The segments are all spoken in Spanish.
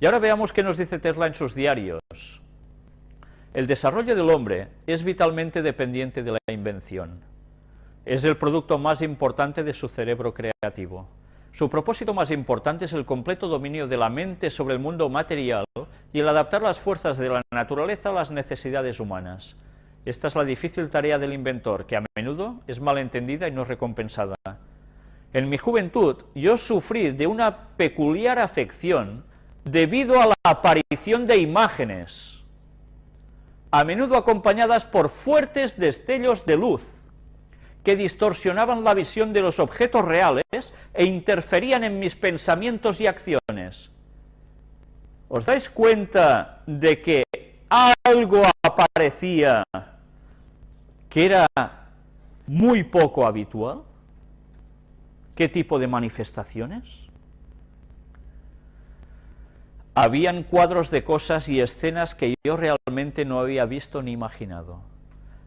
Y ahora veamos qué nos dice Tesla en sus diarios. El desarrollo del hombre es vitalmente dependiente de la invención. Es el producto más importante de su cerebro creativo. Su propósito más importante es el completo dominio de la mente sobre el mundo material y el adaptar las fuerzas de la naturaleza a las necesidades humanas. Esta es la difícil tarea del inventor, que a menudo es malentendida y no recompensada. En mi juventud yo sufrí de una peculiar afección debido a la aparición de imágenes, a menudo acompañadas por fuertes destellos de luz, que distorsionaban la visión de los objetos reales e interferían en mis pensamientos y acciones. ¿Os dais cuenta de que algo aparecía que era muy poco habitual? ¿Qué tipo de manifestaciones? Habían cuadros de cosas y escenas que yo realmente no había visto ni imaginado.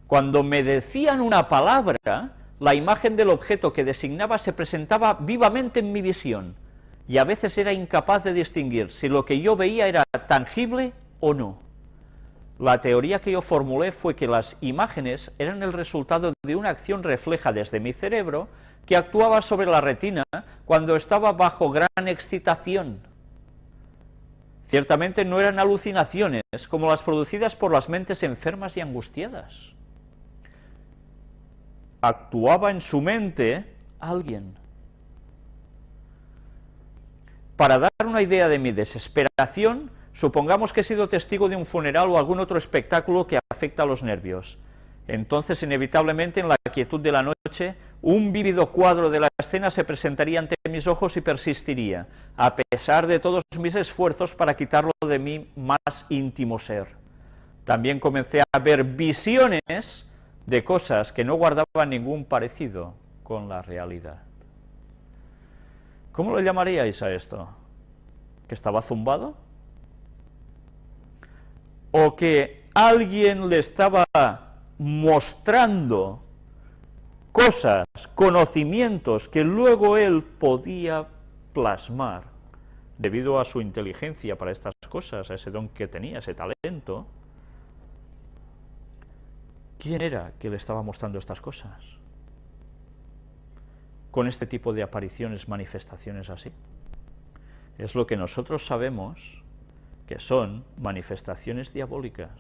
Cuando me decían una palabra, la imagen del objeto que designaba se presentaba vivamente en mi visión, y a veces era incapaz de distinguir si lo que yo veía era tangible o no. La teoría que yo formulé fue que las imágenes eran el resultado de una acción refleja desde mi cerebro que actuaba sobre la retina cuando estaba bajo gran excitación. Ciertamente no eran alucinaciones como las producidas por las mentes enfermas y angustiadas. Actuaba en su mente alguien. Para dar una idea de mi desesperación, supongamos que he sido testigo de un funeral o algún otro espectáculo que afecta a los nervios. Entonces, inevitablemente, en la quietud de la noche, un vívido cuadro de la escena se presentaría ante mis ojos y persistiría, a pesar de todos mis esfuerzos para quitarlo de mi más íntimo ser. También comencé a ver visiones de cosas que no guardaban ningún parecido con la realidad. ¿Cómo lo llamaríais a esto? ¿Que estaba zumbado? ¿O que alguien le estaba mostrando cosas, conocimientos que luego él podía plasmar debido a su inteligencia para estas cosas, a ese don que tenía, ese talento, ¿quién era que le estaba mostrando estas cosas? Con este tipo de apariciones, manifestaciones así. Es lo que nosotros sabemos que son manifestaciones diabólicas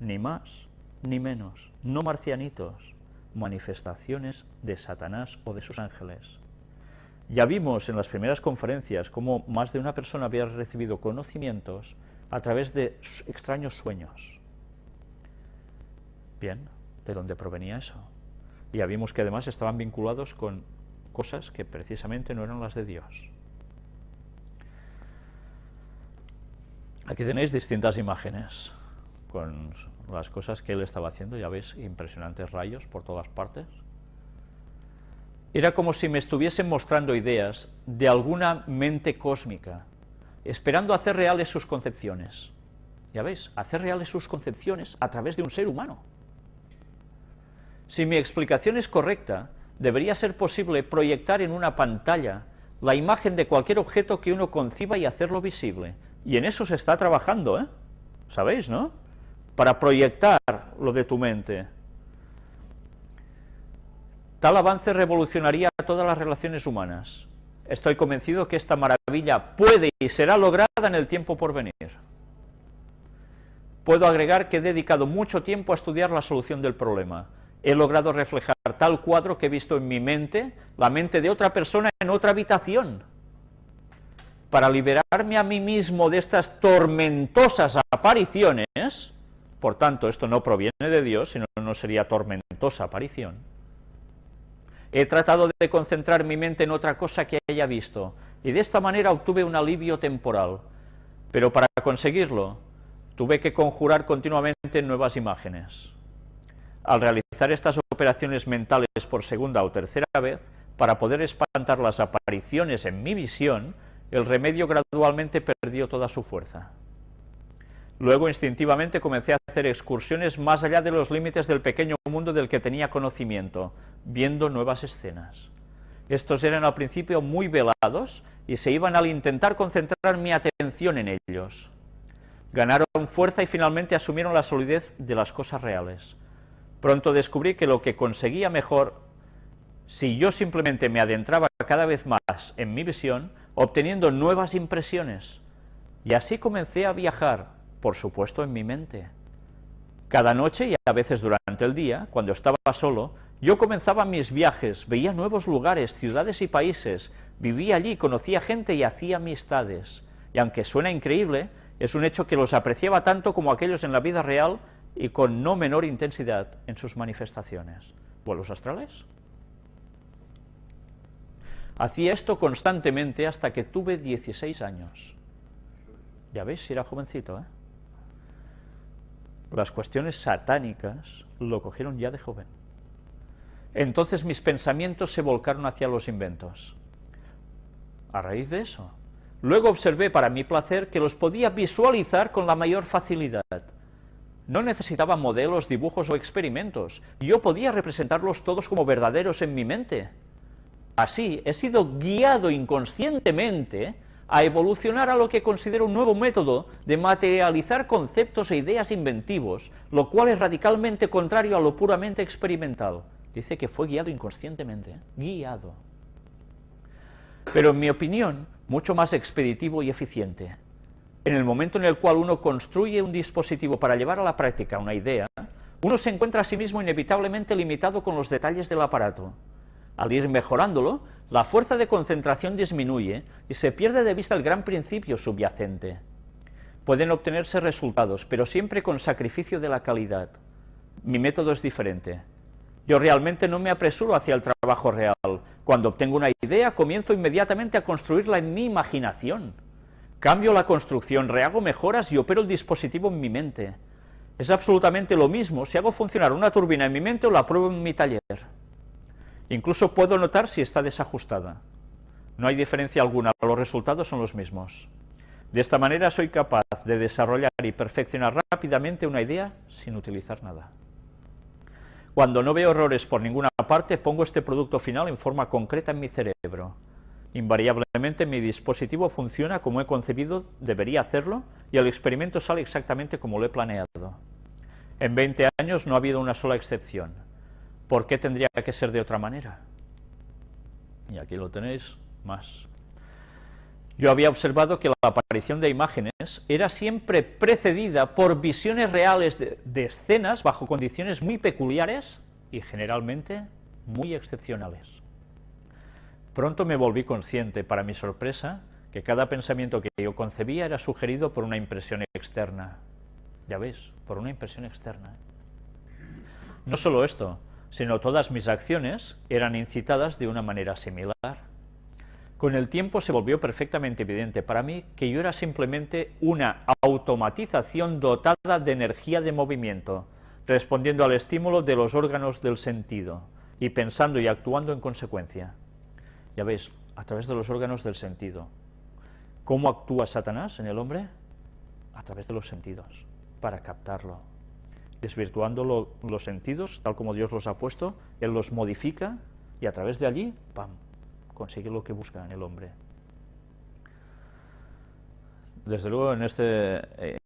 ni más ni menos, no marcianitos, manifestaciones de Satanás o de sus ángeles. Ya vimos en las primeras conferencias cómo más de una persona había recibido conocimientos a través de extraños sueños. Bien, ¿de dónde provenía eso? Ya vimos que además estaban vinculados con cosas que precisamente no eran las de Dios. Aquí tenéis distintas imágenes con las cosas que él estaba haciendo, ya veis, impresionantes rayos por todas partes. Era como si me estuviesen mostrando ideas de alguna mente cósmica, esperando hacer reales sus concepciones. Ya veis, hacer reales sus concepciones a través de un ser humano. Si mi explicación es correcta, debería ser posible proyectar en una pantalla la imagen de cualquier objeto que uno conciba y hacerlo visible. Y en eso se está trabajando, ¿eh? ¿Sabéis, no? Para proyectar lo de tu mente. Tal avance revolucionaría todas las relaciones humanas. Estoy convencido que esta maravilla puede y será lograda en el tiempo por venir. Puedo agregar que he dedicado mucho tiempo a estudiar la solución del problema. He logrado reflejar tal cuadro que he visto en mi mente, la mente de otra persona en otra habitación. Para liberarme a mí mismo de estas tormentosas apariciones, por tanto, esto no proviene de Dios, sino no sería tormentosa aparición. He tratado de concentrar mi mente en otra cosa que haya visto, y de esta manera obtuve un alivio temporal. Pero para conseguirlo, tuve que conjurar continuamente nuevas imágenes. Al realizar estas operaciones mentales por segunda o tercera vez, para poder espantar las apariciones en mi visión, el remedio gradualmente perdió toda su fuerza. Luego instintivamente comencé a hacer excursiones más allá de los límites del pequeño mundo del que tenía conocimiento, viendo nuevas escenas. Estos eran al principio muy velados y se iban al intentar concentrar mi atención en ellos. Ganaron fuerza y finalmente asumieron la solidez de las cosas reales. Pronto descubrí que lo que conseguía mejor si yo simplemente me adentraba cada vez más en mi visión, obteniendo nuevas impresiones. Y así comencé a viajar, por supuesto en mi mente. Cada noche y a veces durante el día, cuando estaba solo, yo comenzaba mis viajes, veía nuevos lugares, ciudades y países, vivía allí, conocía gente y hacía amistades. Y aunque suena increíble, es un hecho que los apreciaba tanto como aquellos en la vida real y con no menor intensidad en sus manifestaciones. ¿Vuelos astrales? Hacía esto constantemente hasta que tuve 16 años. Ya veis, era jovencito, ¿eh? Las cuestiones satánicas lo cogieron ya de joven. Entonces mis pensamientos se volcaron hacia los inventos. A raíz de eso, luego observé para mi placer que los podía visualizar con la mayor facilidad. No necesitaba modelos, dibujos o experimentos, yo podía representarlos todos como verdaderos en mi mente. Así, he sido guiado inconscientemente a evolucionar a lo que considero un nuevo método de materializar conceptos e ideas inventivos, lo cual es radicalmente contrario a lo puramente experimental. Dice que fue guiado inconscientemente, ¿eh? guiado. Pero en mi opinión, mucho más expeditivo y eficiente. En el momento en el cual uno construye un dispositivo para llevar a la práctica una idea, uno se encuentra a sí mismo inevitablemente limitado con los detalles del aparato. Al ir mejorándolo, la fuerza de concentración disminuye y se pierde de vista el gran principio subyacente. Pueden obtenerse resultados, pero siempre con sacrificio de la calidad. Mi método es diferente. Yo realmente no me apresuro hacia el trabajo real. Cuando obtengo una idea, comienzo inmediatamente a construirla en mi imaginación. Cambio la construcción, rehago mejoras y opero el dispositivo en mi mente. Es absolutamente lo mismo si hago funcionar una turbina en mi mente o la pruebo en mi taller. Incluso puedo notar si está desajustada. No hay diferencia alguna, los resultados son los mismos. De esta manera soy capaz de desarrollar y perfeccionar rápidamente una idea sin utilizar nada. Cuando no veo errores por ninguna parte, pongo este producto final en forma concreta en mi cerebro. Invariablemente mi dispositivo funciona como he concebido, debería hacerlo, y el experimento sale exactamente como lo he planeado. En 20 años no ha habido una sola excepción. ¿Por qué tendría que ser de otra manera? Y aquí lo tenéis más. Yo había observado que la aparición de imágenes era siempre precedida por visiones reales de, escenas bajo condiciones muy peculiares y generalmente muy excepcionales. Pronto me volví consciente, para mi sorpresa, que cada pensamiento que yo concebía era sugerido por una impresión externa. Ya ves, por una impresión externa. No solo esto, sino todas mis acciones eran incitadas de una manera similar. Con el tiempo se volvió perfectamente evidente para mí que yo era simplemente una automatización dotada de energía de movimiento, respondiendo al estímulo de los órganos del sentido, y pensando y actuando en consecuencia. Ya veis, a través de los órganos del sentido. ¿Cómo actúa Satanás en el hombre? A través de los sentidos, para captarlo desvirtuando los sentidos, tal como Dios los ha puesto, Él los modifica y a través de allí, ¡pam!, consigue lo que busca en el hombre. Desde luego, en este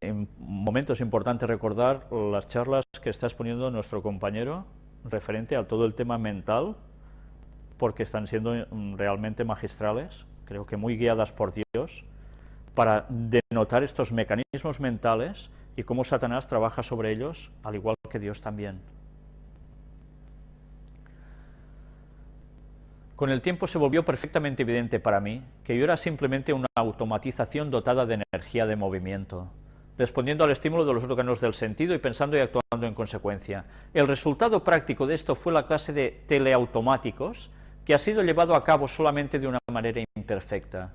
eh, momento es importante recordar las charlas que está exponiendo nuestro compañero referente a todo el tema mental, porque están siendo mm, realmente magistrales, creo que muy guiadas por Dios, para denotar estos mecanismos mentales y cómo Satanás trabaja sobre ellos, al igual que Dios también. Con el tiempo se volvió perfectamente evidente para mí que yo era simplemente una automatización dotada de energía de movimiento, respondiendo al estímulo de los órganos del sentido y pensando y actuando en consecuencia. El resultado práctico de esto fue la clase de teleautomáticos, que ha sido llevado a cabo solamente de una manera imperfecta.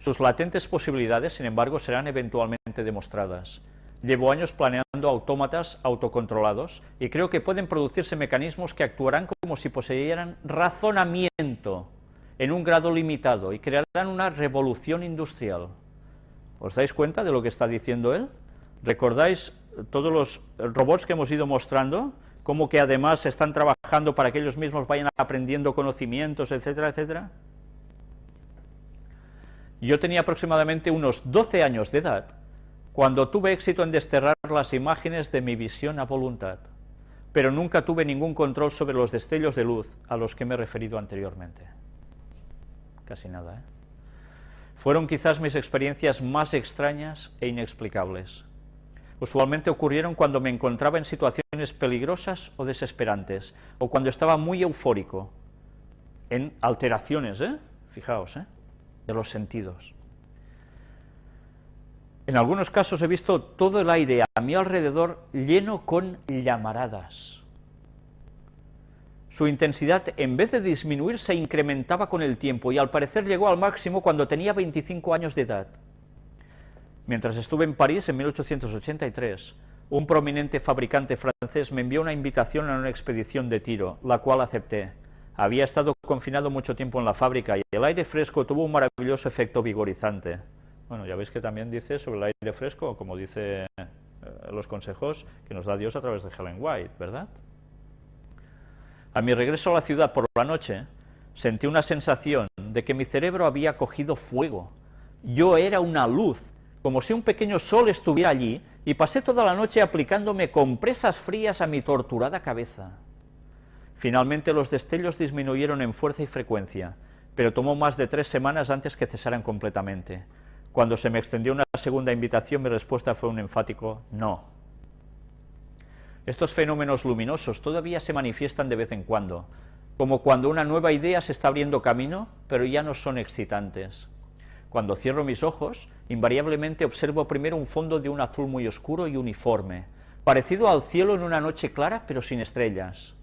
Sus latentes posibilidades, sin embargo, serán eventualmente demostradas. Llevo años planeando autómatas autocontrolados y creo que pueden producirse mecanismos que actuarán como si poseyeran razonamiento en un grado limitado y crearán una revolución industrial. ¿Os dais cuenta de lo que está diciendo él? ¿Recordáis todos los robots que hemos ido mostrando como que además están trabajando para que ellos mismos vayan aprendiendo conocimientos, etcétera, etcétera. Yo tenía aproximadamente unos 12 años de edad cuando tuve éxito en desterrar las imágenes de mi visión a voluntad, pero nunca tuve ningún control sobre los destellos de luz a los que me he referido anteriormente. Casi nada, ¿eh? Fueron quizás mis experiencias más extrañas e inexplicables. Usualmente ocurrieron cuando me encontraba en situaciones peligrosas o desesperantes, o cuando estaba muy eufórico, en alteraciones, ¿eh? Fijaos, ¿eh? De los sentidos. En algunos casos he visto todo el aire a mi alrededor lleno con llamaradas. Su intensidad, en vez de disminuir, se incrementaba con el tiempo y al parecer llegó al máximo cuando tenía 25 años de edad. Mientras estuve en París en 1883, un prominente fabricante francés me envió una invitación a una expedición de tiro, la cual acepté. Había estado confinado mucho tiempo en la fábrica y el aire fresco tuvo un maravilloso efecto vigorizante. Bueno, ya veis que también dice sobre el aire fresco, como dice eh, los consejos que nos da Dios a través de Helen White, ¿verdad? A mi regreso a la ciudad por la noche, sentí una sensación de que mi cerebro había cogido fuego. Yo era una luz, como si un pequeño sol estuviera allí, y pasé toda la noche aplicándome compresas frías a mi torturada cabeza. Finalmente los destellos disminuyeron en fuerza y frecuencia, pero tomó más de tres semanas antes que cesaran completamente. Cuando se me extendió una segunda invitación, mi respuesta fue un enfático no. Estos fenómenos luminosos todavía se manifiestan de vez en cuando, como cuando una nueva idea se está abriendo camino, pero ya no son excitantes. Cuando cierro mis ojos, invariablemente observo primero un fondo de un azul muy oscuro y uniforme, parecido al cielo en una noche clara, pero sin estrellas.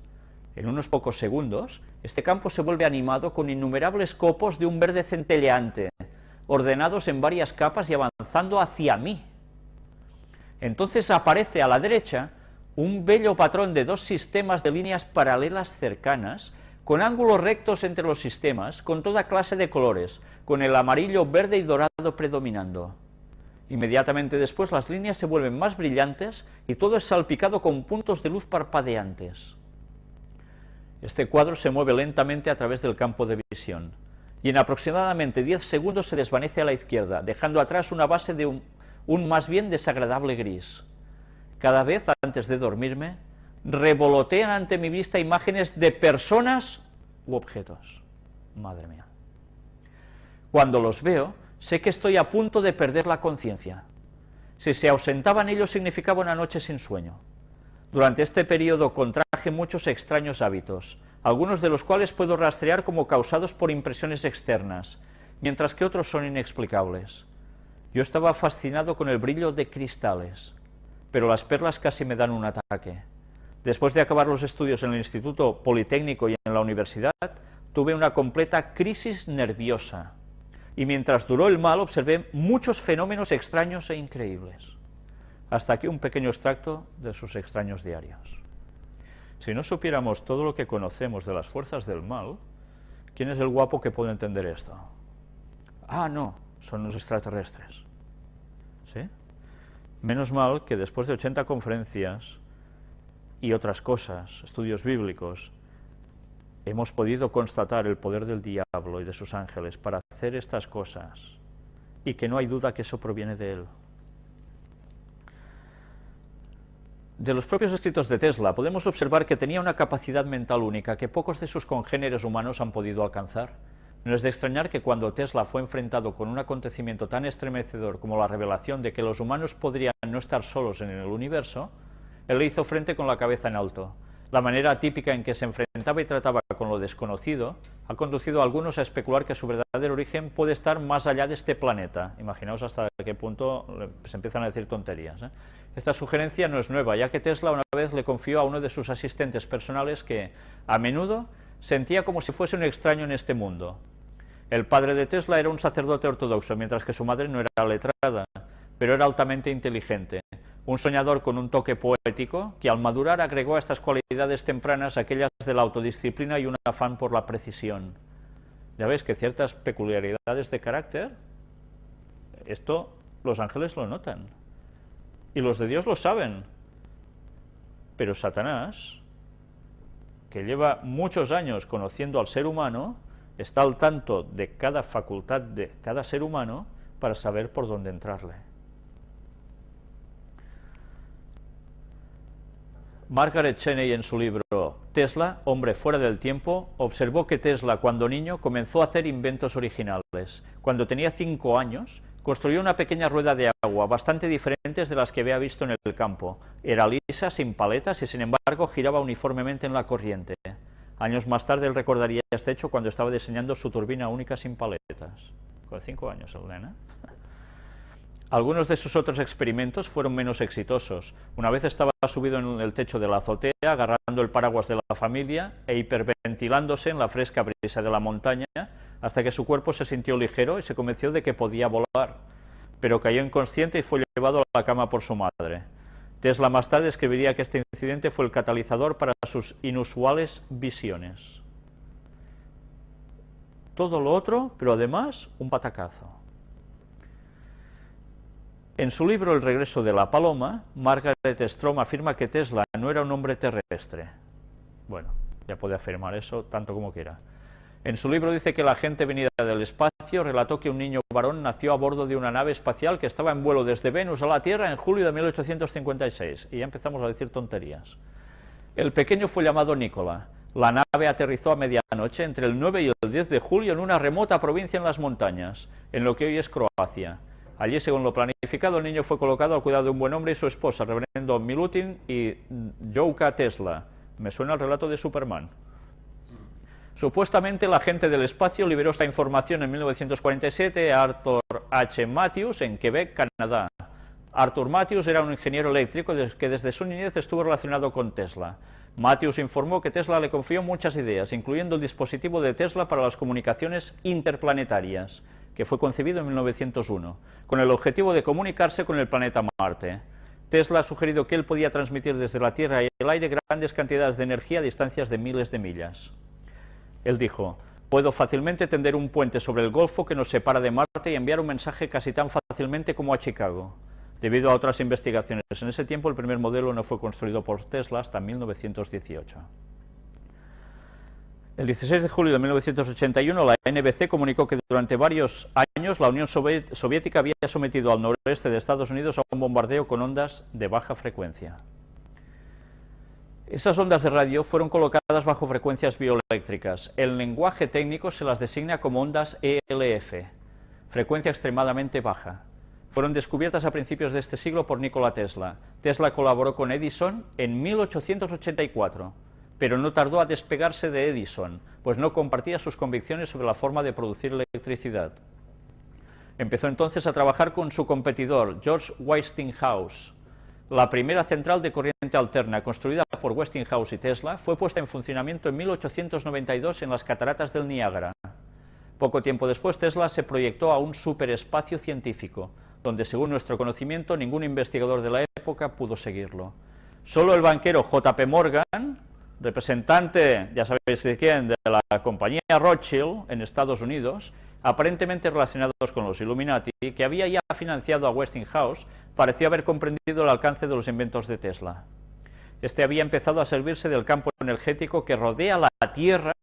En unos pocos segundos, este campo se vuelve animado con innumerables copos de un verde centelleante, ordenados en varias capas y avanzando hacia mí. Entonces aparece a la derecha un bello patrón de dos sistemas de líneas paralelas cercanas, con ángulos rectos entre los sistemas, con toda clase de colores, con el amarillo, verde y dorado predominando. Inmediatamente después las líneas se vuelven más brillantes y todo es salpicado con puntos de luz parpadeantes. Este cuadro se mueve lentamente a través del campo de visión y en aproximadamente 10 segundos se desvanece a la izquierda, dejando atrás una base de un, más bien desagradable gris. Cada vez antes de dormirme, revolotean ante mi vista imágenes de personas u objetos. Madre mía. Cuando los veo, sé que estoy a punto de perder la conciencia. Si se ausentaban ellos significaba una noche sin sueño. Durante este periodo contraje muchos extraños hábitos, algunos de los cuales puedo rastrear como causados por impresiones externas, mientras que otros son inexplicables. Yo estaba fascinado con el brillo de cristales, pero las perlas casi me dan un ataque. Después de acabar los estudios en el Instituto Politécnico y en la universidad, tuve una completa crisis nerviosa, y mientras duró el mal observé muchos fenómenos extraños e increíbles. Hasta aquí un pequeño extracto de sus extraños diarios. Si no supiéramos todo lo que conocemos de las fuerzas del mal, ¿quién es el guapo que puede entender esto? Ah, no, son los extraterrestres. ¿Sí? Menos mal que después de 80 conferencias y otras cosas, estudios bíblicos, hemos podido constatar el poder del diablo y de sus ángeles para hacer estas cosas, y que no hay duda que eso proviene de él. De los propios escritos de Tesla podemos observar que tenía una capacidad mental única que pocos de sus congéneres humanos han podido alcanzar. No es de extrañar que cuando Tesla fue enfrentado con un acontecimiento tan estremecedor como la revelación de que los humanos podrían no estar solos en el universo, él le hizo frente con la cabeza en alto. La manera típica en que se enfrentaba y trataba con lo desconocido ha conducido a algunos a especular que su verdadero origen puede estar más allá de este planeta. Imaginaos hasta qué punto se empiezan a decir tonterías. ¿eh? Esta sugerencia no es nueva, ya que Tesla una vez le confió a uno de sus asistentes personales que, a menudo, sentía como si fuese un extraño en este mundo. El padre de Tesla era un sacerdote ortodoxo, mientras que su madre no era letrada, pero era altamente inteligente, un soñador con un toque poético que al madurar agregó a estas cualidades tempranas aquellas de la autodisciplina y un afán por la precisión. Ya ves que ciertas peculiaridades de carácter, esto los ángeles lo notan. Y los de Dios lo saben. Pero Satanás que lleva muchos años conociendo al ser humano, está al tanto de cada facultad de cada ser humano para saber por dónde entrarle. Margaret Cheney en su libro Tesla, hombre fuera del tiempo, observó que Tesla cuando niño comenzó a hacer inventos originales. Cuando tenía cinco años, construyó una pequeña rueda de agua, bastante diferentes de las que había visto en el campo. Era lisa, sin paletas y sin embargo giraba uniformemente en la corriente. Años más tarde él recordaría este hecho cuando estaba diseñando su turbina única sin paletas. Con cinco años el. Algunos de sus otros experimentos fueron menos exitosos. Una vez estaba subido en el techo de la azotea, agarrando el paraguas de la familia e hiperventilándose en la fresca brisa de la montaña, hasta que su cuerpo se sintió ligero y se convenció de que podía volar, pero cayó inconsciente y fue llevado a la cama por su madre. Tesla más tarde escribiría que este incidente fue el catalizador para sus inusuales visiones. Todo lo otro, pero además un patacazo. En su libro El regreso de la paloma, Margaret Strom afirma que Tesla no era un hombre terrestre. Bueno, ya puede afirmar eso tanto como quiera. En su libro dice que la gente venida del espacio relató que un niño varón nació a bordo de una nave espacial que estaba en vuelo desde Venus a la Tierra en julio de 1856, y ya empezamos a decir tonterías. El pequeño fue llamado Nicola. La nave aterrizó a medianoche entre el 9 y el 10 de julio en una remota provincia en las montañas, en lo que hoy es Croacia. Allí, según lo planificado, el niño fue colocado al cuidado de un buen hombre y su esposa, reverendo Milutin y Jouka Tesla. Me suena el relato de Superman. Supuestamente la gente del espacio liberó esta información en 1947 a Arthur H. Matthews en Quebec, Canadá. Arthur Matthews era un ingeniero eléctrico que desde su niñez estuvo relacionado con Tesla. Matthews informó que Tesla le confió muchas ideas, incluyendo el dispositivo de Tesla para las comunicaciones interplanetarias que fue concebido en 1901, con el objetivo de comunicarse con el planeta Marte. Tesla ha sugerido que él podía transmitir desde la Tierra y el aire grandes cantidades de energía a distancias de miles de millas. Él dijo, puedo fácilmente tender un puente sobre el Golfo que nos separa de Marte y enviar un mensaje casi tan fácilmente como a Chicago. Debido a otras investigaciones en ese tiempo, el primer modelo no fue construido por Tesla hasta 1918. El 16 de julio de 1981 la NBC comunicó que durante varios años la Unión Soviética había sometido al noroeste de Estados Unidos a un bombardeo con ondas de baja frecuencia. Esas ondas de radio fueron colocadas bajo frecuencias bioeléctricas. El lenguaje técnico se las designa como ondas ELF, frecuencia extremadamente baja. Fueron descubiertas a principios de este siglo por Nikola Tesla. Tesla colaboró con Edison en 1884 pero no tardó a despegarse de Edison, pues no compartía sus convicciones sobre la forma de producir electricidad. Empezó entonces a trabajar con su competidor, George Westinghouse. La primera central de corriente alterna, construida por Westinghouse y Tesla, fue puesta en funcionamiento en 1892 en las cataratas del Niágara. Poco tiempo después, Tesla se proyectó a un superespacio científico, donde según nuestro conocimiento ningún investigador de la época pudo seguirlo. Solo el banquero J.P. Morgan representante, ya sabéis de quién, de la compañía Rothschild en Estados Unidos, aparentemente relacionados con los Illuminati, que había ya financiado a Westinghouse, pareció haber comprendido el alcance de los inventos de Tesla. Este había empezado a servirse del campo energético que rodea la Tierra,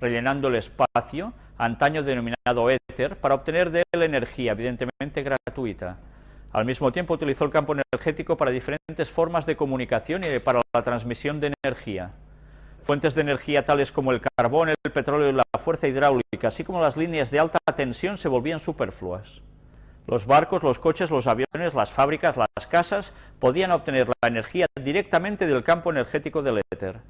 rellenando el espacio, antaño denominado éter, para obtener de él energía, evidentemente gratuita. Al mismo tiempo utilizó el campo energético para diferentes formas de comunicación y para la transmisión de energía. Fuentes de energía tales como el carbón, el petróleo y la fuerza hidráulica, así como las líneas de alta tensión, se volvían superfluas. Los barcos, los coches, los aviones, las fábricas, las casas, podían obtener la energía directamente del campo energético del éter.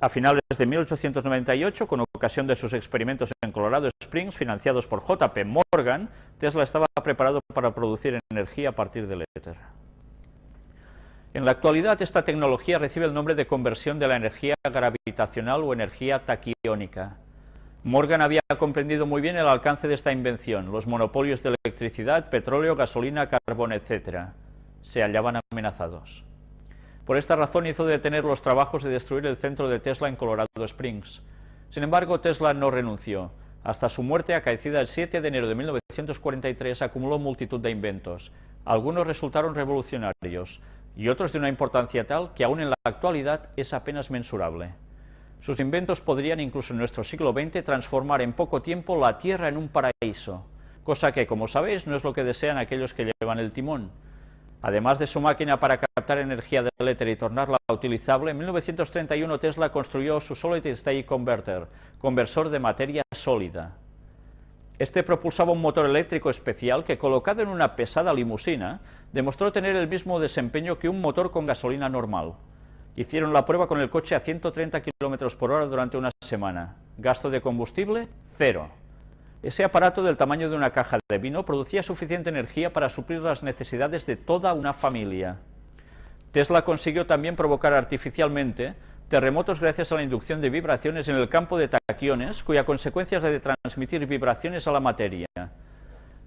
A finales de 1898, con ocasión de sus experimentos en Colorado Springs, financiados por J.P. Morgan, Tesla estaba preparado para producir energía a partir del éter. En la actualidad esta tecnología recibe el nombre de conversión de la energía gravitacional o energía taquiónica. Morgan había comprendido muy bien el alcance de esta invención, los monopolios de electricidad, petróleo, gasolina, carbón, etc. Se hallaban amenazados. Por esta razón hizo detener los trabajos de destruir el centro de Tesla en Colorado Springs. Sin embargo, Tesla no renunció. Hasta su muerte, acaecida el 7 de enero de 1943, acumuló multitud de inventos. Algunos resultaron revolucionarios, y otros de una importancia tal que aún en la actualidad es apenas mensurable. Sus inventos podrían incluso en nuestro siglo XX transformar en poco tiempo la Tierra en un paraíso, cosa que, como sabéis, no es lo que desean aquellos que llevan el timón. Además de su máquina para captar energía del éter y tornarla utilizable, en 1931 Tesla construyó su Solid State Converter, conversor de materia sólida. Este propulsaba un motor eléctrico especial que, colocado en una pesada limusina, demostró tener el mismo desempeño que un motor con gasolina normal. Hicieron la prueba con el coche a 130 km por hora durante una semana. Gasto de combustible, cero. Ese aparato del tamaño de una caja de vino producía suficiente energía para suplir las necesidades de toda una familia. Tesla consiguió también provocar artificialmente terremotos gracias a la inducción de vibraciones en el campo de taquiones, cuya consecuencia es la de transmitir vibraciones a la materia.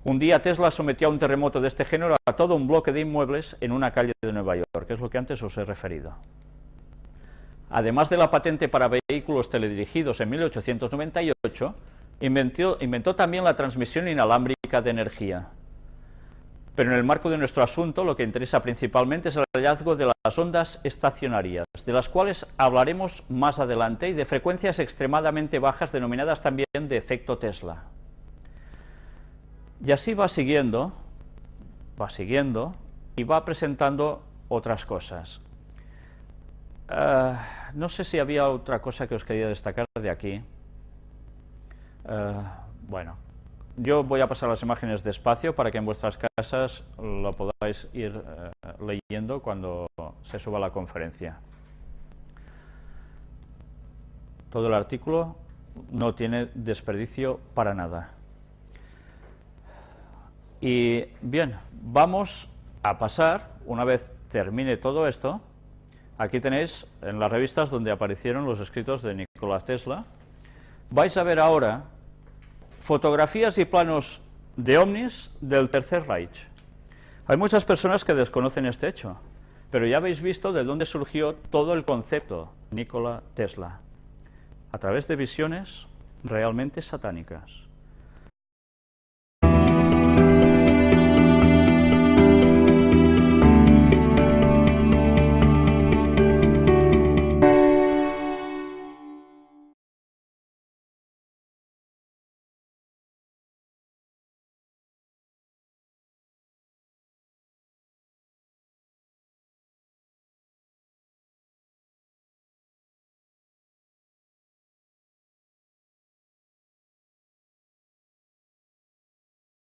Un día Tesla sometió a un terremoto de este género a todo un bloque de inmuebles en una calle de Nueva York, que es lo que antes os he referido. Además de la patente para vehículos teledirigidos en 1898, inventó, inventó también la transmisión inalámbrica de energía. Pero en el marco de nuestro asunto lo que interesa principalmente es el hallazgo de las ondas estacionarias, de las cuales hablaremos más adelante, y de frecuencias extremadamente bajas denominadas también de efecto Tesla. Y así va siguiendo, va siguiendo, y va presentando otras cosas. Uh, no sé si había otra cosa que os quería destacar de aquí. Uh, bueno, yo voy a pasar las imágenes despacio para que en vuestras casas lo podáis ir uh, leyendo cuando se suba la conferencia. Todo el artículo no tiene desperdicio para nada. Y bien, vamos a pasar, una vez termine todo esto, aquí tenéis en las revistas donde aparecieron los escritos de Nikola Tesla, vais a ver ahora fotografías y planos de ovnis del Tercer Reich. Hay muchas personas que desconocen este hecho, pero ya habéis visto de dónde surgió todo el concepto Nikola Tesla, a través de visiones realmente satánicas.